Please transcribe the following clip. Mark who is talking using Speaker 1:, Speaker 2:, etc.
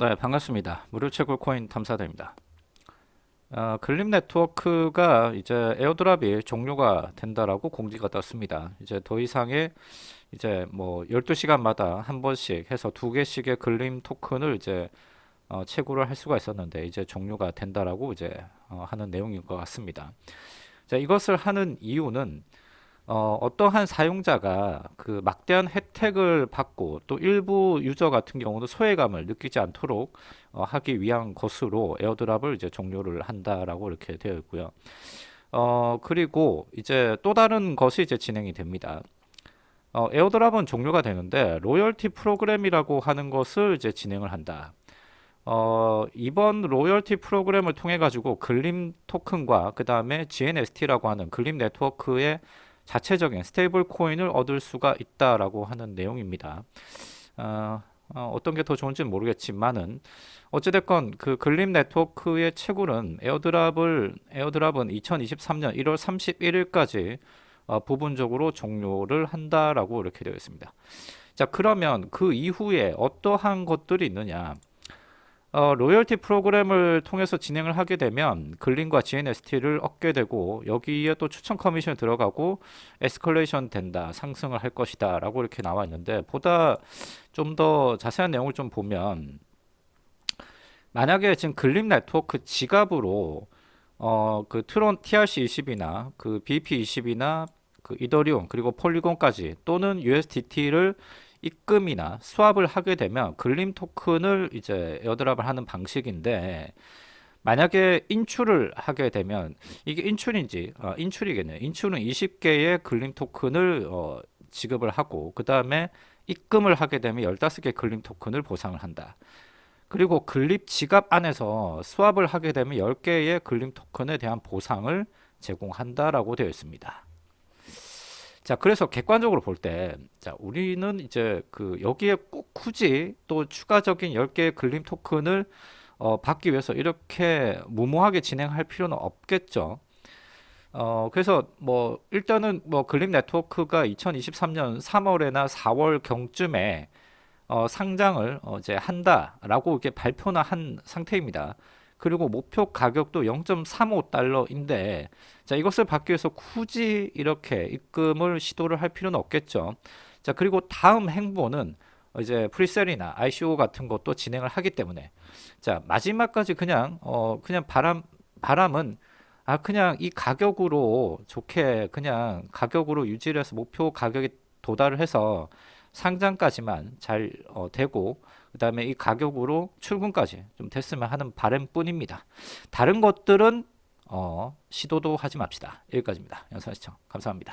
Speaker 1: 네, 반갑습니다. 무료 채굴 코인 탐사대입니다. 어, 글림 네트워크가 이제 airdrop이 종료가 된다라고 공지가 떴습니다. 이제 더 이상의 이제 뭐 12시간마다 한 번씩 해서 두 개씩의 글림 토큰을 이제 어, 채굴을 할 수가 있었는데 이제 종료가 된다라고 이제 어, 하는 내용인 것 같습니다. 자, 이것을 하는 이유는 어, 어떠한 사용자가 그 막대한 혜택 을 받고 또 일부 유저 같은 경우는 소외감을 느끼지 않도록 어, 하기 위한 것으로 airdrop을 이제 종료를 한다라고 이렇게 되어 있고요. 어, 그리고 이제 또 다른 것이 이제 진행이 됩니다. 어, airdrop은 종료가 되는데 로열티 프로그램이라고 하는 것을 이제 진행을 한다. 어, 이번 로열티 프로그램을 통해 가지고 글림 토큰과 그 다음에 GNST라고 하는 글림 네트워크의 자체적인 stable coin을 얻을 수가 있다라고 하는 내용입니다. 어, 어떤 게 더 좋은지는 모르겠지만은 어찌됐건 그 글림 네트워크의 채굴은 airdrop을 airdrop은 2023년 1월 31일까지 어, 부분적으로 종료를 한다라고 이렇게 되어 있습니다. 자 그러면 그 이후에 어떠한 것들이 있느냐 어, 로열티 프로그램을 통해서 진행을 하게 되면 글림과 GNST를 얻게 되고 여기에 또 추천 커미션 들어가고 에스컬레이션 된다 상승을 할 것이다 라고 이렇게 나와 있는데 보다 좀 더 자세한 내용을 좀 보면 만약에 지금 글림 네트워크 지갑으로 어, 그 트론 TRC20이나 그 BEP20이나 그 이더리움 그리고 폴리곤까지 또는 USDT를 입금이나 swap을 하게 되면 글림 토큰을 이제 airdrop을 하는 방식인데 만약에 인출을 하게 되면 이게 인출인지 어, 인출이겠네요. 인출은 20개의 글림 토큰을 어, 지급을 하고 그 다음에 입금을 하게 되면 15개 글림 토큰을 보상을 한다. 그리고 글립 지갑 안에서 수합을 하게 되면 10개의 글림 토큰에 대한 보상을 제공한다라고 되어 있습니다. 자, 그래서 객관적으로 볼 때, 자, 우리는 이제 그 여기에 꼭 굳이 또 추가적인 10개의 글림 토큰을 어, 받기 위해서 이렇게 무모하게 진행할 필요는 없겠죠. 어, 그래서 뭐 일단은 뭐 글림 네트워크가 2023년 3월에나 4월 경쯤에 어, 상장을 어, 이제 한다라고 이렇게 발표나 한 상태입니다. 그리고 목표 가격도 0.35달러인데 자 이것을 받기 위해서 굳이 이렇게 입금을 시도를 할 필요는 없겠죠. 자 그리고 다음 행보는 이제 프리셀이나 ICO 같은 것도 진행을 하기 때문에. 자 마지막까지 그냥 어 그냥 바람 바람은 아 그냥 이 가격으로 좋게 그냥 가격으로 유지를 해서 목표 가격에 도달을 해서 상장까지만 잘 어, 되고 그 다음에 이 가격으로 출근까지 좀 됐으면 하는 바램뿐입니다. 다른 것들은 어, 시도도 하지 맙시다. 여기까지입니다. 영상 시청 감사합니다.